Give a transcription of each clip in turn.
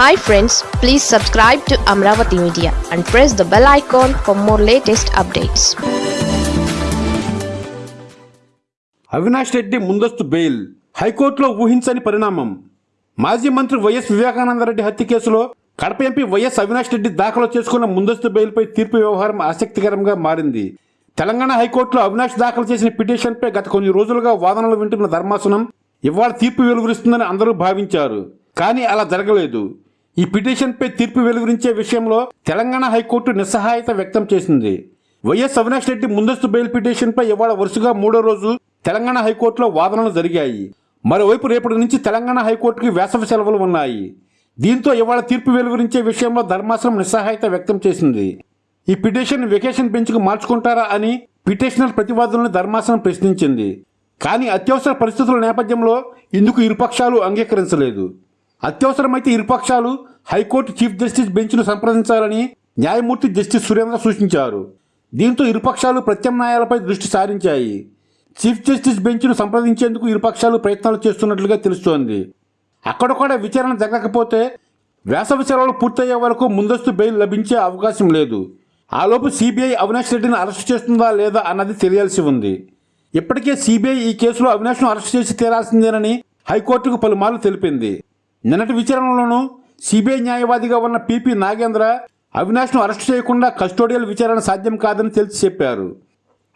Hi friends please subscribe to Amaravati media and press the bell icon for more latest updates Avinash Reddy ముందస్తు bail. హైకోర్టులో ఊహించని పరిణామం. మాజీ మంత్రి YS Vivekananda Reddy హత్య కేసులో కడప ఎంపీ వైఎస్ అవినాష్ రెడ్డి దాఖలు చేసుకున్న ముందస్తు బెయిల్పై తీర్పు వ్యవహారం ఆసక్తికరంగా మారింది. తెలంగాణ హైకోర్టులో అవినాష్ దాఖలు చేసిన పిటిషన్పై గత కొన్ని రోజులుగా వాదనలు వింటున్న ధర్మాసనం ఇవాళ తీర్పు వెలువరిస్తుందని అందరూ భావించారు. కానీ అలా జరగలేదు. ఈ పిటిషన్పై తీర్పు వెలువరించే విషయంలో తెలంగాణ హైకోర్టు నిస్సహాయత వ్యక్తం చేసింది. వైఎస్ అవినాష్ రెడ్డి ముందస్తు బెయిల్ పిటిషన్పై ఇవాళ వరుసగా మూడో రోజు తెలంగాణ హైకోర్టులో వాదనలు జరిగాయి. మరోవైపు రేపటి నుంచి తెలంగాణ హైకోర్టుకి వేసవి సెలవులు ఉన్నాయి. దీంతో ఇవాళ తీర్పు వెలువరించే విషయంలో ధర్మాసనం నిస్సహాయత వ్యక్తం చేసింది. ఈ పిటిషన్ వెకేషన్ బెంచ్కు మార్చుకుంటారా అని పిటిషనర్ ప్రతివాదులను ధర్మాసనం ప్రశ్నించింది. కానీ అత్యవసర పరిస్థితుల నేపథ్యంలో ఇందుకు ఇరుపక్షాలు అంగీకరించలేదు. అత్యవసరమైతే ఇరుపక్షాలు హైకోర్టు చీఫ్ జస్టిస్ బెంచ్ను సంప్రదించాలని న్యాయమూర్తి జస్టిస్ సురేంద్ర సూచించారు. దీంతో ఇరుపక్షాలు ప్రత్యామ్నాయాలపై దృష్టి సారించాయి. చీఫ్ జస్టిస్ బెంచ్ను సంప్రదించేందుకు ఇరుపక్షాలు ప్రయత్నాలు చేస్తున్నట్లుగా తెలుస్తోంది. అక్కడ కూడా విచారణ జరగకపోతే వేసవి సెలవులు పూర్తయ్యే వరకు ముందస్తు బెయిల్ లభించే అవకాశం లేదు. ఆలోపు సిబిఐ అవినాష్ రెడ్డిని అరెస్ట్ చేస్తుందా లేదా అన్నది తెలియాల్సి ఉంది. ఇప్పటికే సిబిఐ ఈ కేసులో అవినాష్ను అరెస్ట్ చేసి తీరాల్సిందేనని హైకోర్టుకు పలుమార్లు తెలిపింది. నిన్నటి విచారణలోనూ సిబిఐ న్యాయవాదిగా ఉన్న పిపి నాగేంద్ర అవినాష్ను అరెస్ట్ చేయకుండా కస్టోడియల్ విచారణ సాధ్యం కాదని తెలిసి చెప్పారు.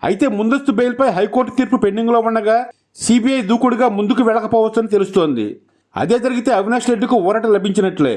అయితే ముందస్తు బెయిల్పై హైకోర్టు తీర్పు పెండింగ్లో ఉండగా సిబిఐ దూకుడుగా ముందుకు వెళ్ళకపోవచ్చని తెలుస్తోంది. అదే జరిగితే అవినాష్ రెడ్డికి ఊరట లభించినట్లే.